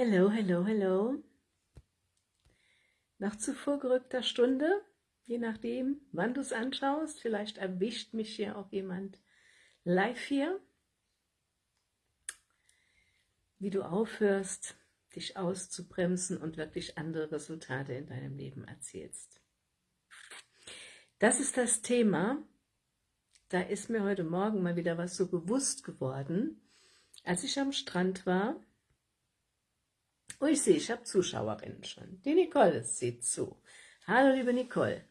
Hello, hello, hello. Nach zu vorgerückter Stunde, je nachdem, wann du es anschaust, vielleicht erwischt mich hier auch jemand live hier, wie du aufhörst, dich auszubremsen und wirklich andere Resultate in deinem Leben erzielst. Das ist das Thema, da ist mir heute Morgen mal wieder was so bewusst geworden, als ich am Strand war Oh, ich sehe, ich habe Zuschauerinnen schon. Die Nicole sieht zu. Hallo, liebe Nicole.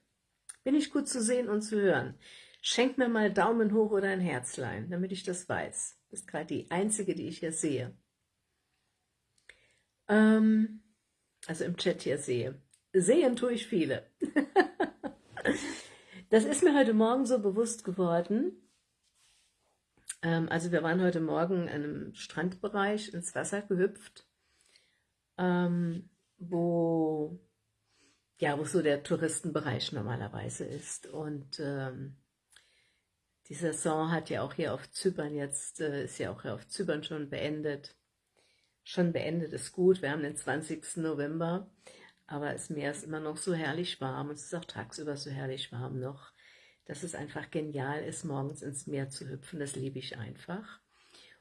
Bin ich gut zu sehen und zu hören? Schenk mir mal Daumen hoch oder ein Herzlein, damit ich das weiß. Du bist gerade die Einzige, die ich hier sehe. Ähm, also im Chat hier sehe. Sehen tue ich viele. das ist mir heute Morgen so bewusst geworden. Ähm, also wir waren heute Morgen in einem Strandbereich ins Wasser gehüpft ähm, wo, ja, wo so der Touristenbereich normalerweise ist. Und ähm, die Saison hat ja auch hier auf Zypern jetzt, äh, ist ja auch hier auf Zypern schon beendet. Schon beendet ist gut, wir haben den 20. November, aber das Meer ist immer noch so herrlich warm und es ist auch tagsüber so herrlich warm noch, dass es einfach genial ist, morgens ins Meer zu hüpfen, das liebe ich einfach.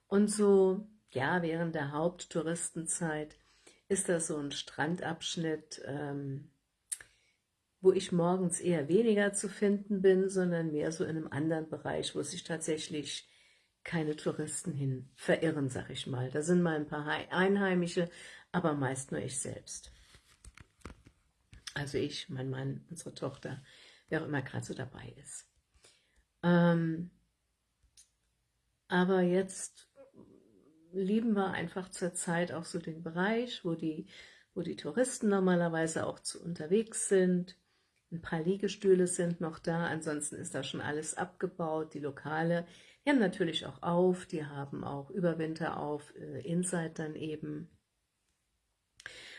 Und so, ja, während der Haupttouristenzeit ist das so ein Strandabschnitt, ähm, wo ich morgens eher weniger zu finden bin, sondern mehr so in einem anderen Bereich, wo sich tatsächlich keine Touristen hin verirren, sag ich mal. Da sind mal ein paar Einheimische, aber meist nur ich selbst. Also ich, mein Mann, unsere Tochter, wer auch immer gerade so dabei ist. Ähm, aber jetzt lieben wir einfach zurzeit auch so den Bereich, wo die, wo die Touristen normalerweise auch zu unterwegs sind. Ein paar Liegestühle sind noch da, ansonsten ist da schon alles abgebaut. Die Lokale, die haben natürlich auch auf, die haben auch Überwinter auf, äh, Inside dann eben.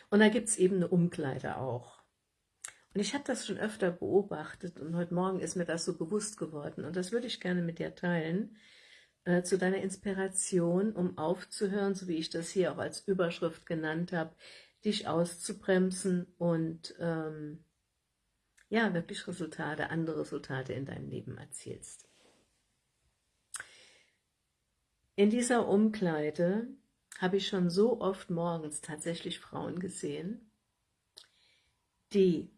Und da gibt es eben eine Umkleide auch. Und ich habe das schon öfter beobachtet und heute Morgen ist mir das so bewusst geworden und das würde ich gerne mit dir teilen, äh, zu deiner Inspiration, um aufzuhören, so wie ich das hier auch als Überschrift genannt habe, dich auszubremsen und ähm, ja, wirklich Resultate, andere Resultate in deinem Leben erzielst. In dieser Umkleide habe ich schon so oft morgens tatsächlich Frauen gesehen, die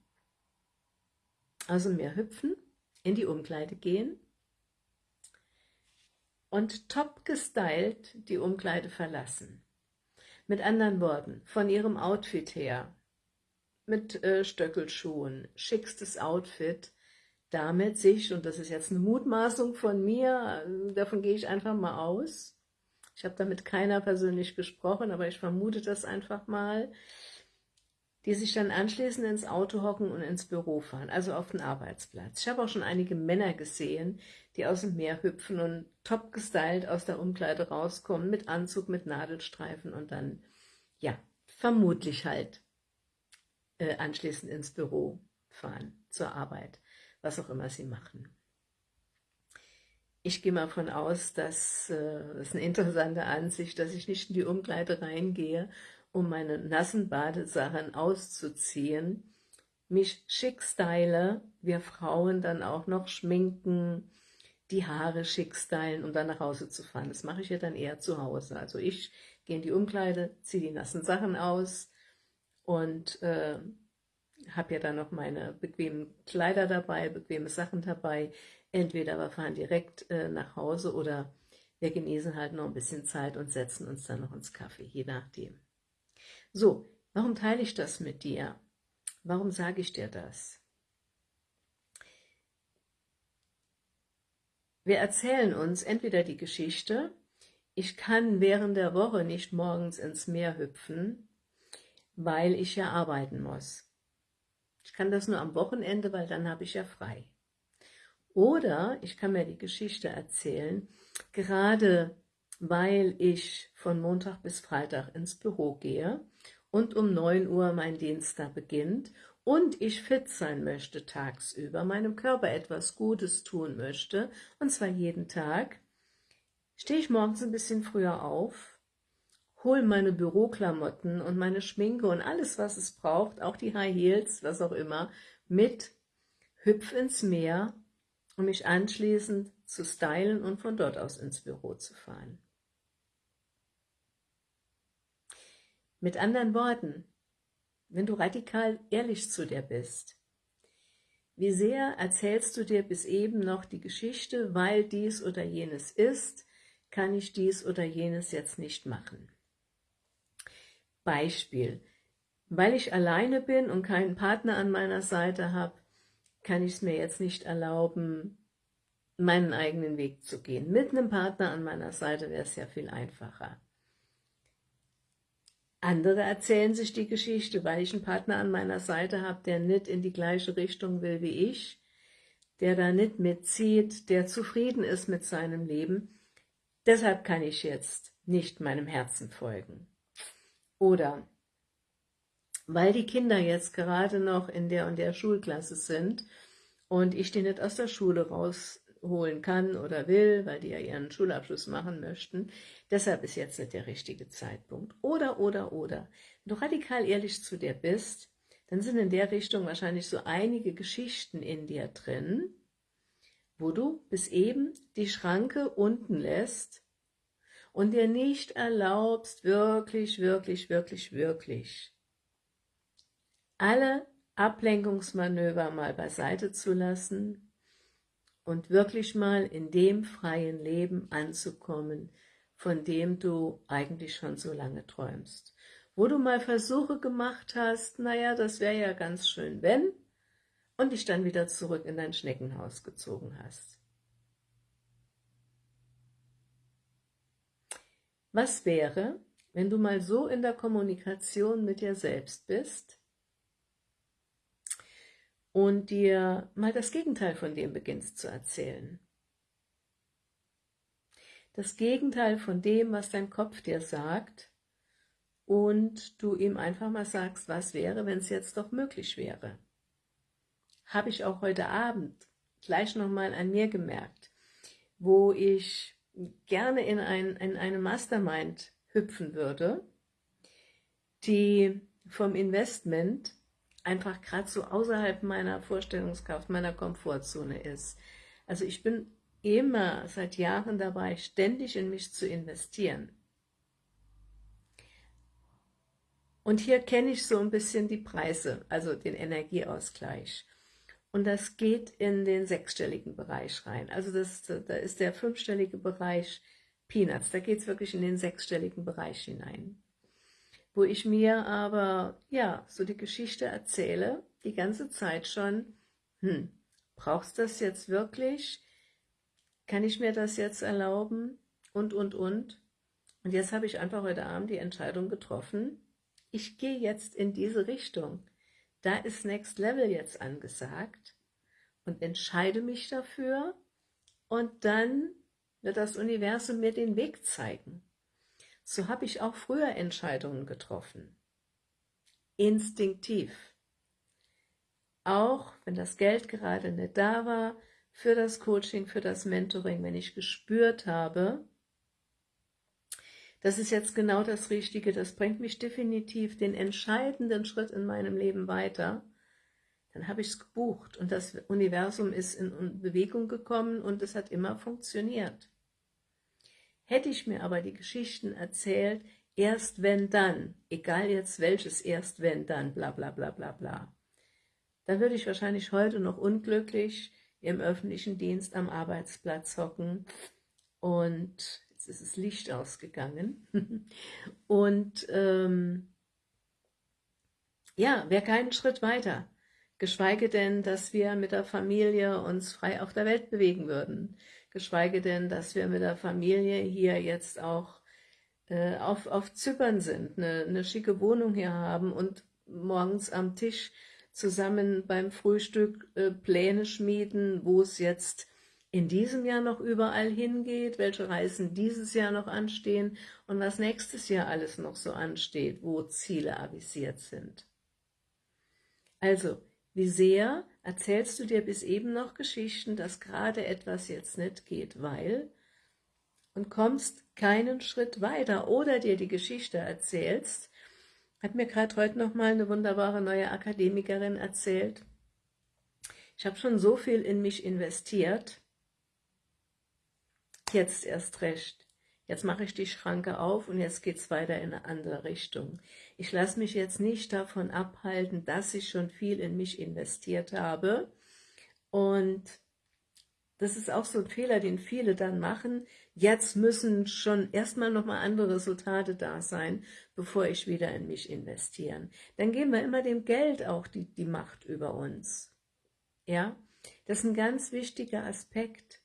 aus Meer hüpfen, in die Umkleide gehen und top gestylt die Umkleide verlassen. Mit anderen Worten, von ihrem Outfit her, mit äh, Stöckelschuhen, schickstes Outfit, damit sich, und das ist jetzt eine Mutmaßung von mir, äh, davon gehe ich einfach mal aus, ich habe damit keiner persönlich gesprochen, aber ich vermute das einfach mal, die sich dann anschließend ins Auto hocken und ins Büro fahren, also auf den Arbeitsplatz. Ich habe auch schon einige Männer gesehen, die aus dem Meer hüpfen und top gestylt aus der Umkleide rauskommen, mit Anzug, mit Nadelstreifen und dann, ja, vermutlich halt äh, anschließend ins Büro fahren, zur Arbeit, was auch immer sie machen. Ich gehe mal von aus, dass äh, das ist eine interessante Ansicht, dass ich nicht in die Umkleide reingehe um meine nassen Badesachen auszuziehen, mich schick style, wir Frauen dann auch noch schminken, die Haare schick stylen, um dann nach Hause zu fahren. Das mache ich ja dann eher zu Hause. Also ich gehe in die Umkleide, ziehe die nassen Sachen aus und äh, habe ja dann noch meine bequemen Kleider dabei, bequeme Sachen dabei. Entweder wir fahren direkt äh, nach Hause oder wir genießen halt noch ein bisschen Zeit und setzen uns dann noch ins Kaffee, je nachdem. So, warum teile ich das mit dir? Warum sage ich dir das? Wir erzählen uns entweder die Geschichte, ich kann während der Woche nicht morgens ins Meer hüpfen, weil ich ja arbeiten muss. Ich kann das nur am Wochenende, weil dann habe ich ja frei. Oder ich kann mir die Geschichte erzählen, gerade weil ich von Montag bis Freitag ins Büro gehe und um 9 Uhr mein Dienst da beginnt und ich fit sein möchte tagsüber, meinem Körper etwas Gutes tun möchte, und zwar jeden Tag, stehe ich morgens ein bisschen früher auf, hol meine Büroklamotten und meine Schminke und alles, was es braucht, auch die High Heels, was auch immer, mit, hüpf ins Meer, um mich anschließend zu stylen und von dort aus ins Büro zu fahren. Mit anderen Worten, wenn du radikal ehrlich zu dir bist, wie sehr erzählst du dir bis eben noch die Geschichte, weil dies oder jenes ist, kann ich dies oder jenes jetzt nicht machen. Beispiel, weil ich alleine bin und keinen Partner an meiner Seite habe, kann ich es mir jetzt nicht erlauben, meinen eigenen Weg zu gehen. Mit einem Partner an meiner Seite wäre es ja viel einfacher. Andere erzählen sich die Geschichte, weil ich einen Partner an meiner Seite habe, der nicht in die gleiche Richtung will wie ich, der da nicht mitzieht, der zufrieden ist mit seinem Leben. Deshalb kann ich jetzt nicht meinem Herzen folgen. Oder weil die Kinder jetzt gerade noch in der und der Schulklasse sind und ich die nicht aus der Schule raus holen kann oder will, weil die ja ihren Schulabschluss machen möchten. Deshalb ist jetzt nicht der richtige Zeitpunkt. Oder, oder, oder. Wenn du radikal ehrlich zu dir bist, dann sind in der Richtung wahrscheinlich so einige Geschichten in dir drin, wo du bis eben die Schranke unten lässt und dir nicht erlaubst, wirklich, wirklich, wirklich, wirklich alle Ablenkungsmanöver mal beiseite zu lassen und wirklich mal in dem freien Leben anzukommen, von dem du eigentlich schon so lange träumst. Wo du mal Versuche gemacht hast, naja, das wäre ja ganz schön, wenn, und dich dann wieder zurück in dein Schneckenhaus gezogen hast. Was wäre, wenn du mal so in der Kommunikation mit dir selbst bist, und dir mal das Gegenteil von dem beginnst zu erzählen. Das Gegenteil von dem, was dein Kopf dir sagt und du ihm einfach mal sagst, was wäre, wenn es jetzt doch möglich wäre. Habe ich auch heute Abend gleich nochmal an mir gemerkt, wo ich gerne in, ein, in eine Mastermind hüpfen würde, die vom Investment einfach gerade so außerhalb meiner Vorstellungskraft, meiner Komfortzone ist. Also ich bin immer seit Jahren dabei, ständig in mich zu investieren. Und hier kenne ich so ein bisschen die Preise, also den Energieausgleich. Und das geht in den sechsstelligen Bereich rein. Also das, da ist der fünfstellige Bereich Peanuts. Da geht es wirklich in den sechsstelligen Bereich hinein wo ich mir aber, ja, so die Geschichte erzähle, die ganze Zeit schon, hm, brauchst du das jetzt wirklich? Kann ich mir das jetzt erlauben? Und, und, und. Und jetzt habe ich einfach heute Abend die Entscheidung getroffen, ich gehe jetzt in diese Richtung. Da ist Next Level jetzt angesagt und entscheide mich dafür und dann wird das Universum mir den Weg zeigen. So habe ich auch früher Entscheidungen getroffen. Instinktiv. Auch wenn das Geld gerade nicht da war, für das Coaching, für das Mentoring, wenn ich gespürt habe, das ist jetzt genau das Richtige, das bringt mich definitiv den entscheidenden Schritt in meinem Leben weiter, dann habe ich es gebucht und das Universum ist in Bewegung gekommen und es hat immer funktioniert. Hätte ich mir aber die Geschichten erzählt, erst wenn dann, egal jetzt welches erst wenn dann, bla bla bla bla bla, dann würde ich wahrscheinlich heute noch unglücklich im öffentlichen Dienst am Arbeitsplatz hocken. Und jetzt ist das Licht ausgegangen. Und ähm, ja, wäre keinen Schritt weiter, geschweige denn, dass wir mit der Familie uns frei auf der Welt bewegen würden geschweige denn, dass wir mit der Familie hier jetzt auch äh, auf, auf Zypern sind, eine, eine schicke Wohnung hier haben und morgens am Tisch zusammen beim Frühstück äh, Pläne schmieden, wo es jetzt in diesem Jahr noch überall hingeht, welche Reisen dieses Jahr noch anstehen und was nächstes Jahr alles noch so ansteht, wo Ziele avisiert sind. Also, wie sehr erzählst du dir bis eben noch Geschichten, dass gerade etwas jetzt nicht geht, weil, und kommst keinen Schritt weiter oder dir die Geschichte erzählst, hat mir gerade heute noch mal eine wunderbare neue Akademikerin erzählt. Ich habe schon so viel in mich investiert, jetzt erst recht. Jetzt mache ich die Schranke auf und jetzt geht es weiter in eine andere Richtung. Ich lasse mich jetzt nicht davon abhalten, dass ich schon viel in mich investiert habe. Und das ist auch so ein Fehler, den viele dann machen. Jetzt müssen schon erstmal nochmal andere Resultate da sein, bevor ich wieder in mich investieren. Dann geben wir immer dem Geld auch die, die Macht über uns. Ja, das ist ein ganz wichtiger Aspekt.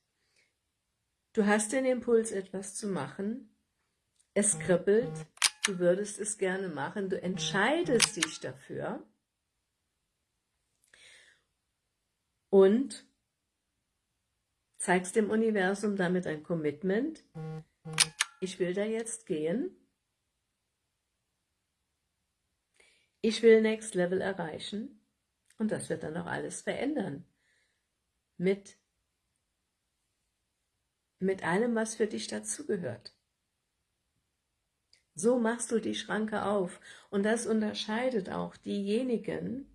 Du hast den Impuls, etwas zu machen. Es kribbelt. Du würdest es gerne machen. Du entscheidest dich dafür. Und zeigst dem Universum damit ein Commitment. Ich will da jetzt gehen. Ich will Next Level erreichen. Und das wird dann auch alles verändern. Mit mit allem, was für dich dazugehört. So machst du die Schranke auf. Und das unterscheidet auch diejenigen,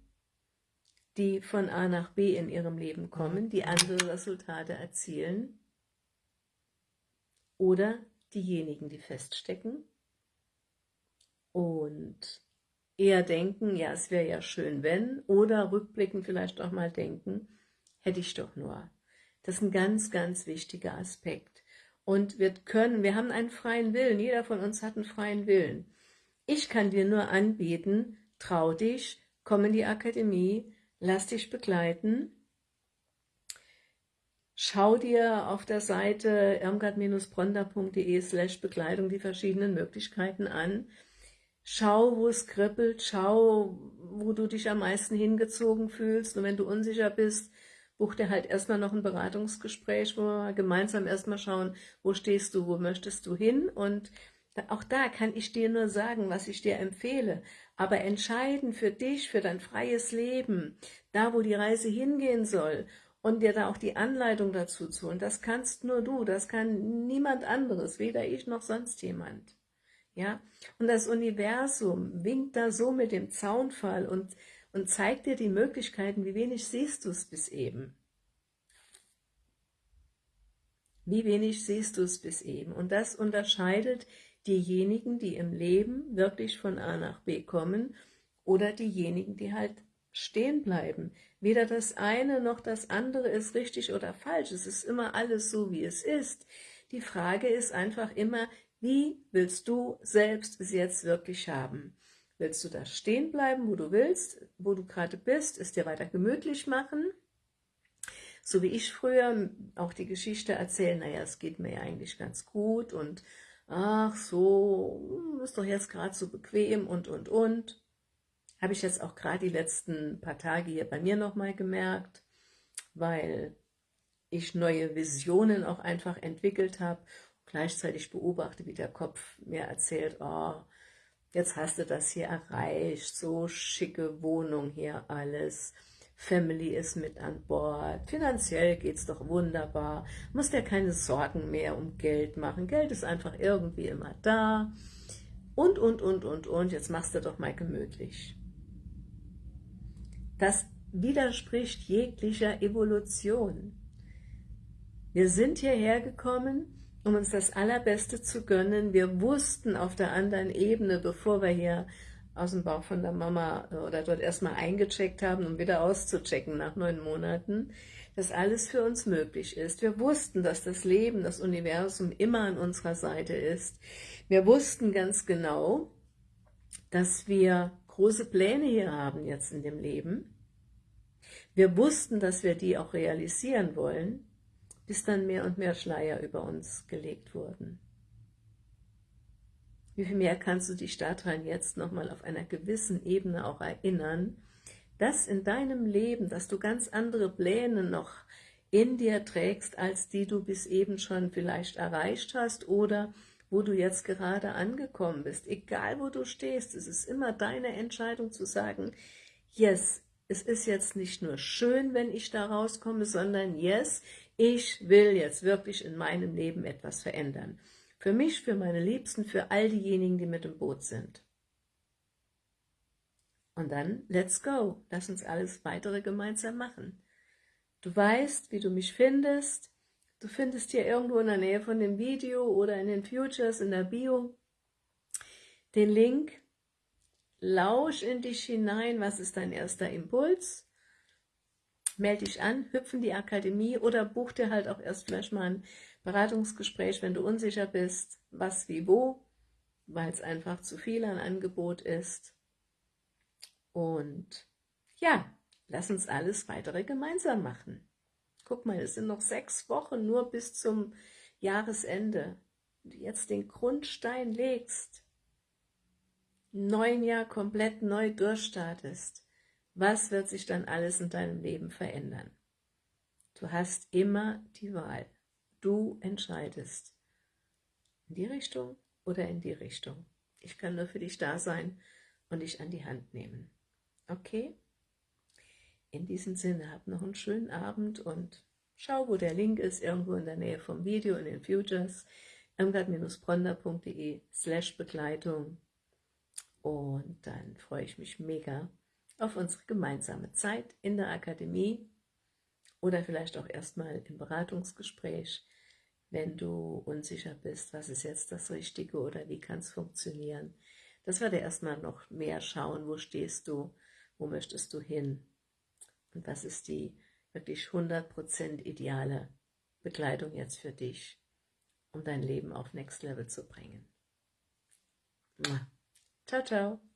die von A nach B in ihrem Leben kommen, die andere Resultate erzielen, oder diejenigen, die feststecken und eher denken, ja, es wäre ja schön, wenn, oder rückblickend vielleicht auch mal denken, hätte ich doch nur. Das ist ein ganz, ganz wichtiger Aspekt. Und wir können, wir haben einen freien Willen, jeder von uns hat einen freien Willen. Ich kann dir nur anbieten, trau dich, komm in die Akademie, lass dich begleiten, schau dir auf der Seite irmgard-bronda.de slash Bekleidung die verschiedenen Möglichkeiten an, schau, wo es kribbelt, schau, wo du dich am meisten hingezogen fühlst. Und wenn du unsicher bist, buch dir halt erstmal noch ein Beratungsgespräch, wo wir gemeinsam erstmal schauen, wo stehst du, wo möchtest du hin? Und auch da kann ich dir nur sagen, was ich dir empfehle, aber entscheiden für dich, für dein freies Leben, da wo die Reise hingehen soll und dir da auch die Anleitung dazu zu holen, das kannst nur du, das kann niemand anderes, weder ich noch sonst jemand. Ja, und das Universum winkt da so mit dem Zaunfall und und zeigt dir die Möglichkeiten, wie wenig siehst du es bis eben. Wie wenig siehst du es bis eben. Und das unterscheidet diejenigen, die im Leben wirklich von A nach B kommen oder diejenigen, die halt stehen bleiben. Weder das eine noch das andere ist richtig oder falsch. Es ist immer alles so, wie es ist. Die Frage ist einfach immer, wie willst du selbst es jetzt wirklich haben? Willst du da stehen bleiben, wo du willst, wo du gerade bist, es dir weiter gemütlich machen? So wie ich früher auch die Geschichte erzählen, naja, es geht mir ja eigentlich ganz gut und ach so, ist doch jetzt gerade so bequem und, und, und. Habe ich jetzt auch gerade die letzten paar Tage hier bei mir nochmal gemerkt, weil ich neue Visionen auch einfach entwickelt habe. Gleichzeitig beobachte, wie der Kopf mir erzählt, oh, jetzt hast du das hier erreicht, so schicke Wohnung hier alles, Family ist mit an Bord, finanziell geht's doch wunderbar, musst dir keine Sorgen mehr um Geld machen, Geld ist einfach irgendwie immer da. Und, und, und, und, und, jetzt machst du doch mal gemütlich. Das widerspricht jeglicher Evolution. Wir sind hierher gekommen, um uns das Allerbeste zu gönnen. Wir wussten auf der anderen Ebene, bevor wir hier aus dem Bauch von der Mama äh, oder dort erstmal eingecheckt haben, um wieder auszuchecken nach neun Monaten, dass alles für uns möglich ist. Wir wussten, dass das Leben, das Universum immer an unserer Seite ist. Wir wussten ganz genau, dass wir große Pläne hier haben jetzt in dem Leben. Wir wussten, dass wir die auch realisieren wollen bis dann mehr und mehr Schleier über uns gelegt wurden. Wie viel mehr kannst du dich daran jetzt nochmal auf einer gewissen Ebene auch erinnern, dass in deinem Leben, dass du ganz andere Pläne noch in dir trägst, als die du bis eben schon vielleicht erreicht hast oder wo du jetzt gerade angekommen bist. Egal, wo du stehst, es ist immer deine Entscheidung zu sagen, yes, es ist jetzt nicht nur schön, wenn ich da rauskomme, sondern yes, ich will jetzt wirklich in meinem Leben etwas verändern. Für mich, für meine Liebsten, für all diejenigen, die mit im Boot sind. Und dann, let's go, lass uns alles weitere gemeinsam machen. Du weißt, wie du mich findest, du findest hier irgendwo in der Nähe von dem Video oder in den Futures, in der Bio, den Link, lausch in dich hinein, was ist dein erster Impuls, melde dich an, hüpf in die Akademie oder buch dir halt auch erst vielleicht mal ein Beratungsgespräch, wenn du unsicher bist, was wie wo, weil es einfach zu viel an Angebot ist. Und ja, lass uns alles weitere gemeinsam machen. Guck mal, es sind noch sechs Wochen nur bis zum Jahresende. Wenn du jetzt den Grundstein legst, neun Jahr komplett neu durchstartest, was wird sich dann alles in deinem Leben verändern? Du hast immer die Wahl. Du entscheidest. In die Richtung oder in die Richtung. Ich kann nur für dich da sein und dich an die Hand nehmen. Okay? In diesem Sinne, hab noch einen schönen Abend und schau, wo der Link ist, irgendwo in der Nähe vom Video in den Futures, irmgard-bronder.de slash Begleitung und dann freue ich mich mega auf unsere gemeinsame Zeit in der Akademie oder vielleicht auch erstmal im Beratungsgespräch, wenn du unsicher bist, was ist jetzt das Richtige oder wie kann es funktionieren. Das werde erstmal noch mehr schauen, wo stehst du, wo möchtest du hin und was ist die wirklich 100% ideale Begleitung jetzt für dich, um dein Leben auf Next Level zu bringen. Ciao, ciao.